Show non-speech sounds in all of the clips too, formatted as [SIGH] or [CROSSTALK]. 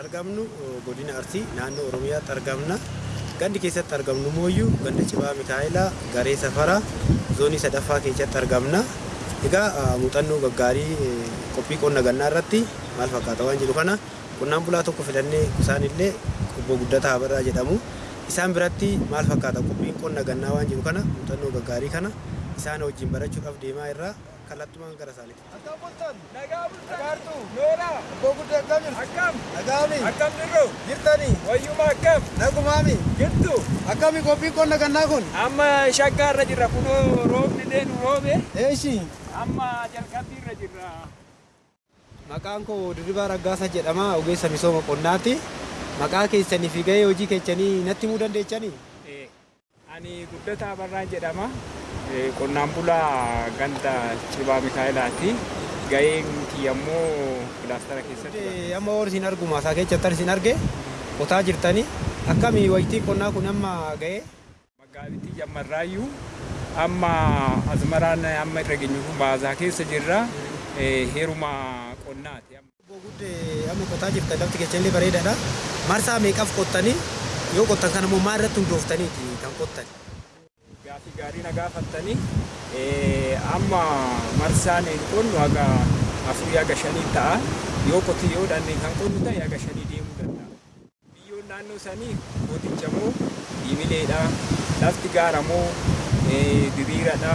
argamnu godina Arsii naannoo Oromiyaatti argamna. Gandi keessatti argamnu mooyyuu ganda Cibaa Mikaa'elaa Garee Safaraa zoonii sadaffaa keessatti argamna. Egaa muuxannoo gaggaarii qophii qonna gannaa irratti maal fakkaata waan jedhu kana qonnaan bulaa tokko filannee isaanillee obbo Guddataa Habarraa jedhamu. Isaan biratti maal fakkaata qophiin qonna gannaa waan jedhu kana muuxannoo gaggaarii kana isaan wajjin barachuudhaaf deemaa irraa kallattumaan gara isaaniiti. Akkam bultan? Nagaa bultan? Nagaartuu? Nooraa? Abboo guddaa akkam jirtu? Akkam? Nagaami. Akkam jirru? Jirtanii. Wayyuma akkam? Nagumaami. Jirtu? Akkami qophiin qonna gannaa kun? Amma shaggaa irra jirra kunoo roobni deenu roobe. Eeshi. Amma jalqabbii irra jirra. Maqaan koo Dirribaa Raggaasaa jedhama ogeessa misooma qonnaati. Maqaa keessanii fi gahee hojii keessanii natti himuu dandeechanii? Ani Guddataa Barraan jedhama. Qonnaan bulaa ganda Cibaa Mikaa'elaati. Gaheen kiyya immoo kilaastara keessatti. Amma horii isin argu maasaa keessatti isin arge qotaa jirtanii akkami wayitiin qonnaa kun amma gahee? Magaalattii jammarraayyuu amma asmaraan amma irra geenyu kun baasaa keessa jirra. Heeruma qonnaati. Amma qotaa jirtan lafti keessallee bareedaadha. Marsaa meeqaaf qottanii yoo qottan kana immoo maal irratti hundooftaniiti kan qottan? Gaafii gaarii na gaafattanii amma marsaan hin qonnu haga afurii haga shanii ta'a. Yoo qotiyyoodhaan kan qonnu ta'e haga shanii deemuu danda'a. Biyyoon naannoo sanii gooticha moo diimileedha. Lafti gaara moo diriiradha.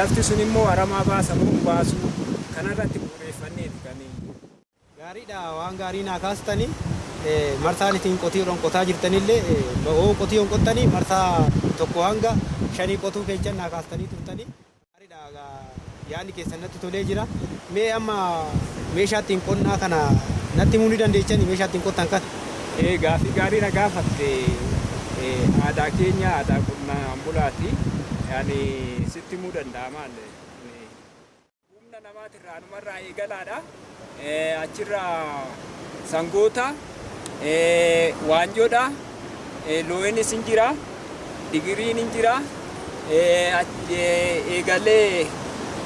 Lafti sun immoo aramaa baasa moo baasu kanarratti bu'uureeffanneeti kan Gaariidha waan gaarii naa kaastanii marsaan ittiin qotiyoodhaan qotaa jirtanillee oo qotiyyoon qottanii marsaa tokko hanga shanii qotuu keessan naa kaastanii turtanii. Yaadni keessan natti tolee jira. Mee amma meeshaa ittiin qonnaa kana natti himuu ni dandeechanii meeshaa ittiin qottan kana? Gaafii gaarii na gaafatte aadaa keenya aadaa qonnaan bulaati. Yani sitti himuu danda'ama. Humna namaatirraa numarraa eegalaadha. Achirraa sangoota, waanjoodha, loo'innis hin jira, digiriin hin jira, eegalee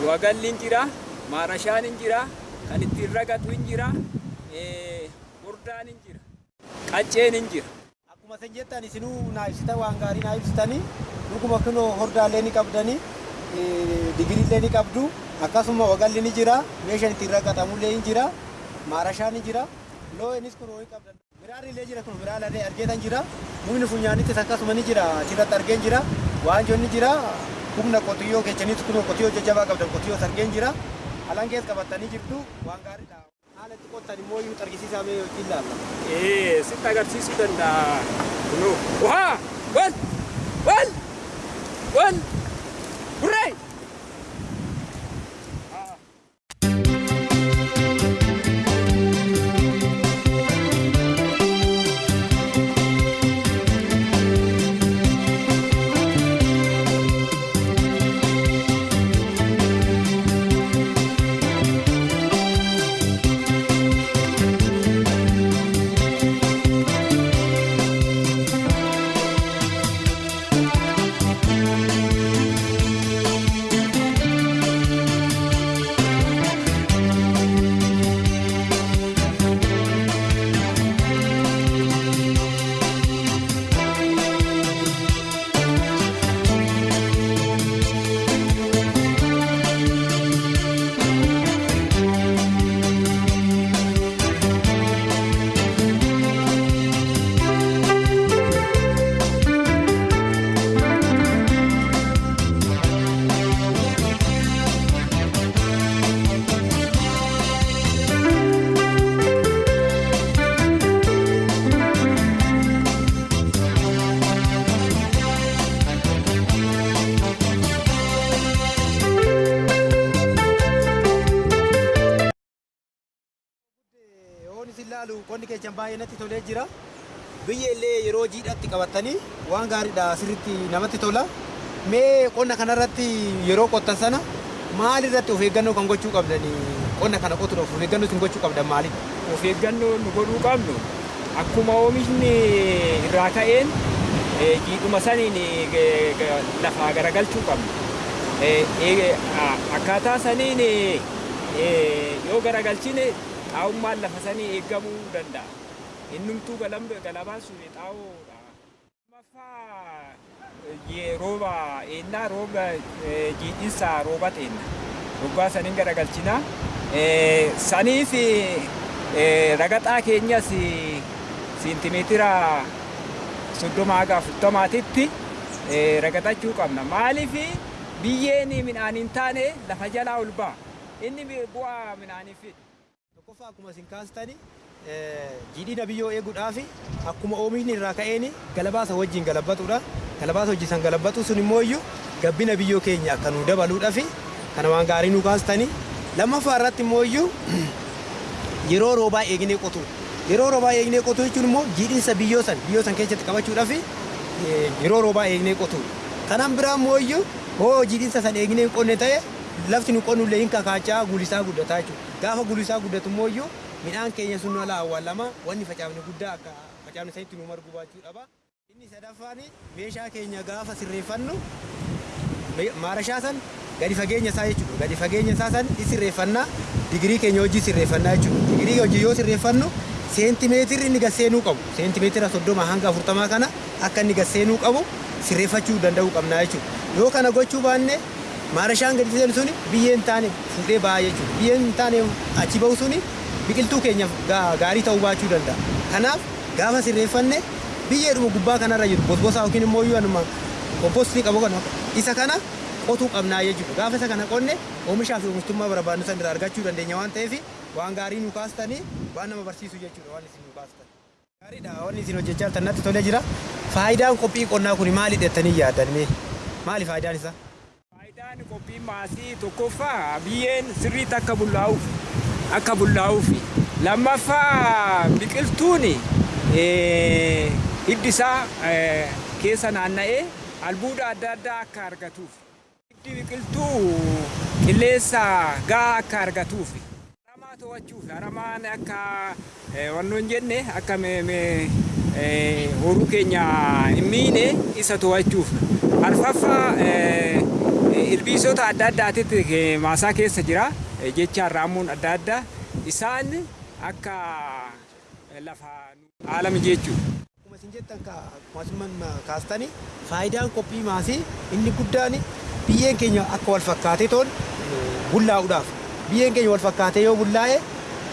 wagalli hin jira, maarashaan hin jira, kan ittiin ragatu hin jira, hordaan hin jira, qacceen hin jira. Akkuma isin jettan isinuu naa ibsita waan gaarii naa ibsitanii dhuguma kunoo hordaalee ni qabdanii digiriillee ni qabdu akkasuma wagalli ni jira meeshaan ittiin ragatamullee ni jira maarashaan ni jira loo'innis kun ho'i qabdan miraarri illee jira kun miraalallee argeetan jira mukni funyaanittis akkasuma ni jira achirratti argeen jira waanjoon ni jira humna qotiyyoo keechaniis kun qotiyyoo jajjabaa qabdan qotiyyoo argeen jira alangees qabattanii jirtu waan gaariidha. Haala itti qottan immoo iyyuu argisiisaa mee yookiin ilaalla. Ee sitti agarsiisuu danda'a. Kunoo waa wal wal baay'ee natti tolee jira. Biyya illee yeroo jiidhatti qabattanii waan gaariidha sirriitti namatti tola. Mee qonna kanarratti yeroo qottan sana maal irratti of eeggannoo kan gochuu qabdanii qonna kana qotuudhaaf of eeggannoo isin gochuu qabdan maali? Of eeggannoo nu godhuu qabnu akkuma oomishni irraa ka'een jiidhuma saniin lafaa garagalchuu qabnu. Akkaataa saniin yoo garagalchine xaa'ummaan lafa sanii eeggamuu danda'a. Innumtuu galabaan sun xaa'oodha. Lammaffaa rooba eennaa rooba jiidhinsaa rooba xeenna. Rogaa saniin garagalchina. Saniif ragaxaa keenyas seentimeetira soddoma haga afurtamaatitti ragaxachuu qabna. Maaliif biyyeen midhaan hin taane lafa jalaa ol ba'a. Inni bu'aa midhaaniif. Tokkoffaa akkuma isin kaastani jiidhina biyyoo eeguudhaaf akkuma oomishni irraa ka'een galabaasa wajjin galabbatudha. Galabaasa wajjin san galabbatu sun immoo iyyuu gabbina biyyoo keenya akka nu dabaluudhaaf kana waan gaarii nu kaastani. Lammaffaa irratti immoo iyyuu [CLEARS THROAT] yeroo roobaa eegnee qotu. Yeroo roobaa eegnee qotu jechuun immoo jiidhinsa biyyoo san biyyoo san keessatti qabachuudhaaf yeroo roobaa eegnee qotu. Kanaan biraa immoo iyyuu hoo jiidhinsa san eegnee hin qonne ta'e lafti nu qonnullee hin kakaachaa gulisaa guddataa jechuudha. Gaafa gulisaa guddatu immoo iyyuu midhaan keenya sun ala awwaalama wanni facaafne guddaa akka facaafne sanitti nu margu baachuu qaba. Inni sadaffaan meeshaa keenya gaafa sirreeffannu maarashaa san gadi fageenya isaa jechuudha. Gadi fageenya isaa san sirreeffannaa digirii keenya hojii sirreeffannaa jechuudha. Digirii hojii yoo sirreeffannu seentimeetirri inni gasseenuu qabu seentimeetira soddoma hanga afurtamaa kana akka inni gasseenuu qabu sirreeffachuu danda'uu qabna jechuudha. Yoo kana gochuu baanne maarashaan gadi seenu suni biyyeen taane fuudhee ba'aa jechuudha. Biyyeen taane achi ba'u suni biqiltuu keenyaaf gaarii ta'uu baachuu danda'a. Kanaaf gaafa sirreeffanne biyyeedhuma gubbaa kanarra jiru bosbosaa yookiin immoo iyyuu kompoostii qabu kana isa kana qotuu qabnaa jechuudha. Gaafa isa kana qonne oomishaa fi oomishtummaa barbaadnu san irraa argachuu dandeenya waan ta'eef waan gaarii nu kaastanii waan nama barsiisu jechuudha waan isin nu kaastan. Gaariidha wanni isin hojjechaa jirtan natti tolee jira. Faayidaan qophii qonnaa kun maali jettanii yaaddan? Maali faayidaan isaa? Faayidaan qophii maasii tokkoffaa biyyeen sirriitti akka bullaa'uuf akka bullaa'uuf lammaffaa biqiltuun hiddi isaa keessa naanna'ee albuuda adda addaa akka argatuuf hiddi biqiltuu qilleensa gahaa akka argatuuf haramaa to'achuuf haramaan akka wannoon jenne akka horuu keenya hin miine isa to'achuuf arfaffaa ilbiisota adda addaatitti maasaa keessa jira jechaan raamuun adda addaa isaan akka lafa haala mijeechuu. Akkuma isin jettan akkuma kaastani faayidaan qophii maasii inni guddaan biyyeen keenya akka wal fakkaatee toon bullaa'uudhaaf biyyeen keenya wal fakkaatee yoo bullaa'e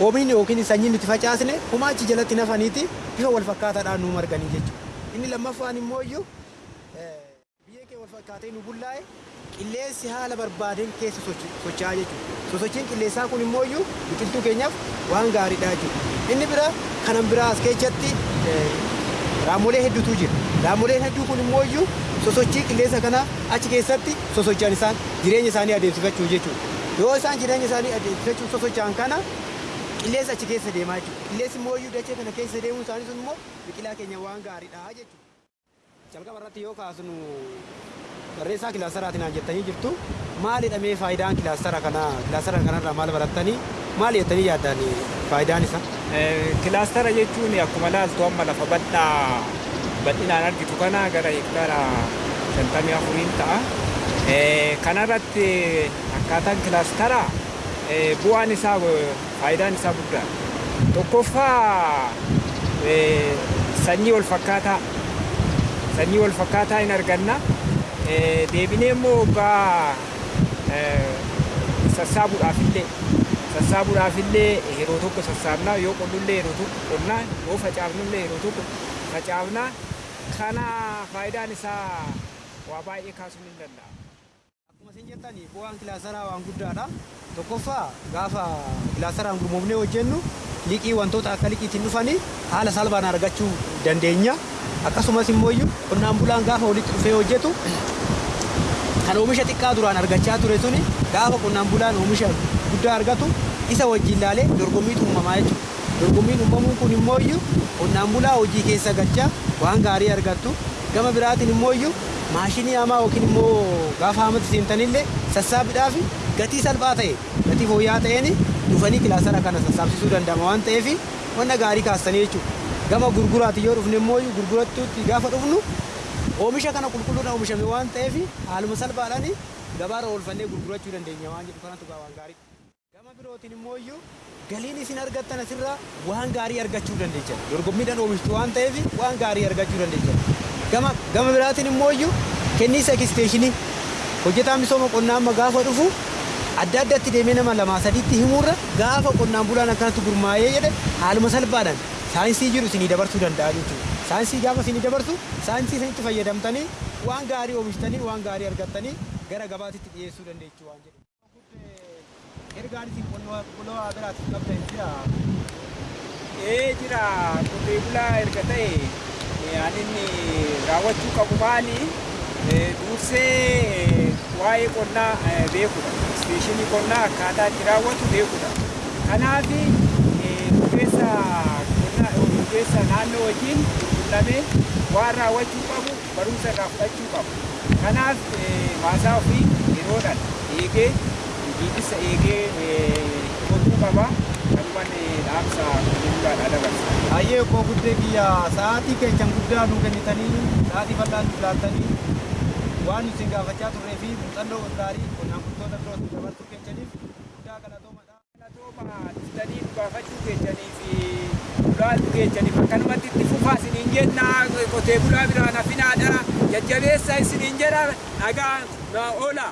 oomishni yookiin sanyiin nuti facaasne humaachi jalatti nafaniiti bifa wal fakkaataadhaan nu marganii jechuudha. Inni lammaffaan immoo iyyuu wal fakkaatee nu bullaa'e qilleensi haala barbaadeen keessa socho'aa jechuudha. Sosochiin qilleensaa kun immoo iyyuu biqiltuu keenyaaf waan gaariidha jechuudha. Inni bira kanan biraa as keessatti raamolee hedduutu jira. Raamoleen hedduu kun immoo iyyuu sosochii qilleensa kana achi keessatti sosochi'an isaan jireenya isaanii adeemsifachuu jechuudha. Yoo isaan jireenya isaanii adeemsifachuu sosochi'an kana qilleensa achi keessa deemaa jechuudha. Qilleensi immoo iyyuu dachee kana keessa deemuu isaanii sun immoo biqilaa keenya waan gaariidha jechuudha. Jalqaba irratti yoo kaasnu barreessaa kilaasaraatiin naan jettanii jirtu maalidha mee faayidaan kilaasara kanaa kilaasara kanarraa maal barattanii maal jettanii yaaddan faayidaan isaa? Kilaastara jechuun akkuma laaltu amma lafa bal'aa bal'inaan argitu kana gara hektaara shantamii afuriin ta'a. Kanarratti akkaataan kilaastara bu'aan isaa faayidaan isaa guddaa. Tokkoffaa sanyii wal fakkaataa sanyii wal fakkaataa hin arganna. Deebinee immoo waggaa sassaabuudhaaf illee sassaabuudhaaf illee yeroo tokko sassaabnaa yoo qonnullee yeroo tokko qonnaa yoo facaafnullee yeroo tokko facaafnaa kana faayidaan isaa waa baay'ee kaasuun hin danda'a. Akkuma isin jettan bu'aan kilaasaraa waan guddaadha. Tokkoffaa gaafa kilaasaraan gurmoofnee hojjennu liqii wantoota akka liqiitiin dhufanii haala salphaan argachuu dandeenya. Akkasumas immoo qonnaan bulaan gaafa walitti dhufee hojjetu kan oomisha xiqqaa duraan argachaa ture suni gaafa qonnaan bulaan oomisha guddaa argatu isa wajjin ilaalee dorgommiitu uumamaa jechuudha. Dorgommiin uumamuun kun immoo qonnaan bulaa hojii keessa galchaa waan gaarii argattu gama biraatiin immoo maashinii hamaa yookiin immoo gaafa hamatti seentanillee sassaabuudhaaf gatii salphaa ta'e gatii fooyya'aa ta'een dhufanii kilaasara kana sassaabsisuu danda'ama waan ta'eef wanta gaarii kaastanii jechuudha. Gama gurguraati yoo dhufne immoo gurgurattuutti gaafa dhufnu oomisha kana qulqulluudha oomishame waan ta'eef haaluma salphaadhaan gabaarra oolfannee gurgurachuu dandeenya waan jedhu kanatu waan gaarii. Gama birootiin immoo iyyuu galiin isin argattan asirraa waan gaarii argachuu dandeechan. Dorgommiidhaan oomishtu waan ta'eef waan gaarii argachuu dandeechan. Gama gama biraatiin immoo iyyuu kenniisa eksteeshinii hojjetaa misooma qonnaa amma gaafa dhufu adda addatti deemee nama lamaa sadiitti himuurra gaafa qonnaan bulaan akkanatti gurmaa'ee jedhe haaluma salphaadhaan saayinsii jiru isinii dabarsuu danda'a jechuudha. Saayinsii gaafa isinii dabarsu saayinsii isinitti fayyadamtanii waan gaarii oomishtanii waan gaarii argattanii gara gabaatitti dhiyeessuu dandeechuu waan jedhu. Ergaan isin qonnaa biraatti qabdan jira. Ee jira qotee bulaa erga ta'e ani raawwachuu qabu maali? Dursee waa'ee qonnaa beekudha. Ispeeshinii qonnaa akkaataa itti raawwatu beekudha. Kanaaf ogeessa qonnaa ogeessa naannoo wajjin qunnamee waan raawwachuu qabu barumsa irraa fudhachuu qabu. Kanaaf maasaa ofii yeroodhaan eegee biqilsa eegee qotuu qaba. Kanumaan dhaamsa qonnaa dabarsa. Baay'ee koo guddee biyya sa'aatii keessan guddaa nu kennitanii sa'aatii bal'aa nu laattanii waan isin gaafachaa turree fi muuxannoo gaarii qonnaan bultoota birootti dabarsuu keessaniif guddaa galatoomadha. Galatooma dhuftanii nu gaafachuu keessanii fi ulaaluu keessaniif akkanumatti itti fufaa isiniin jenna qotee bulaa biraan hafinaadha jajjabeessa isiniin jedha nagaa na oola.